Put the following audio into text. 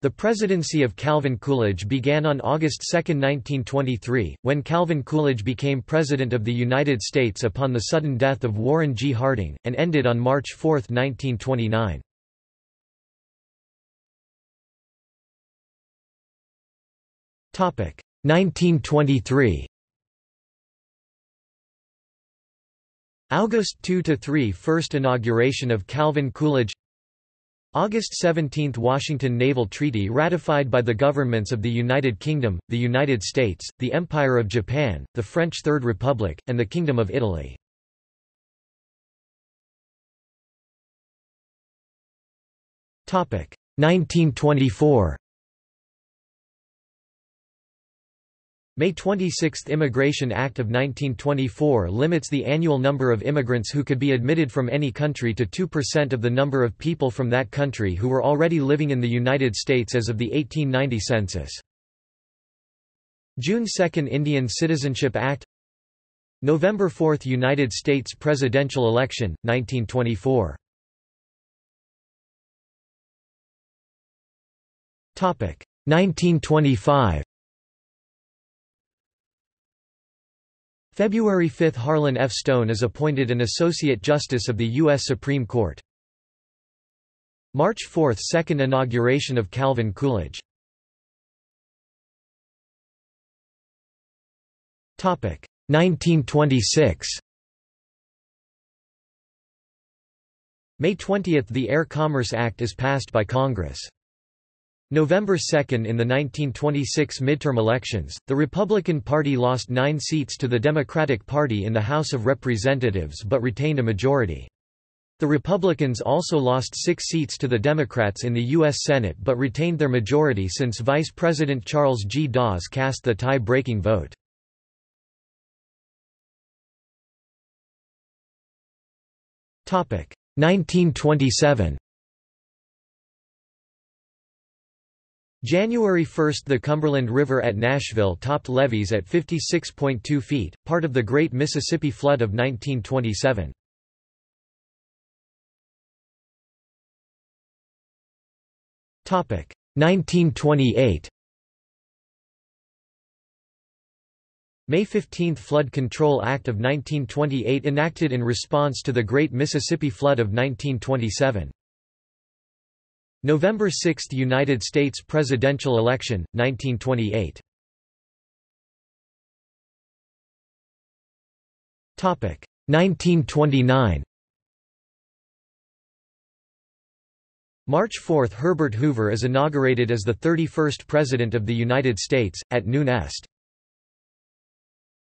The presidency of Calvin Coolidge began on August 2, 1923, when Calvin Coolidge became President of the United States upon the sudden death of Warren G. Harding, and ended on March 4, 1929. Topic 1923. August 2–3 First inauguration of Calvin Coolidge August 17 – Washington Naval Treaty ratified by the governments of the United Kingdom, the United States, the Empire of Japan, the French Third Republic, and the Kingdom of Italy. Topic 1924. May 26 Immigration Act of 1924 limits the annual number of immigrants who could be admitted from any country to 2% of the number of people from that country who were already living in the United States as of the 1890 census. June 2 Indian Citizenship Act. November 4 United States presidential election, 1924 1925 February 5 Harlan F. Stone is appointed an Associate Justice of the U.S. Supreme Court. March 4 – Second inauguration of Calvin Coolidge Topic 1926 May 20 – The Air Commerce Act is passed by Congress. November 2 In the 1926 midterm elections, the Republican Party lost nine seats to the Democratic Party in the House of Representatives but retained a majority. The Republicans also lost six seats to the Democrats in the U.S. Senate but retained their majority since Vice President Charles G. Dawes cast the tie-breaking vote. Topic 1927 January 1 – The Cumberland River at Nashville topped levees at 56.2 feet, part of the Great Mississippi Flood of 1927. Topic 1928. May 15 Flood Control Act of 1928 enacted in response to the Great Mississippi Flood of 1927. November 6 United States presidential election, 1928 1929 March 4 – Herbert Hoover is inaugurated as the 31st President of the United States, at noon est.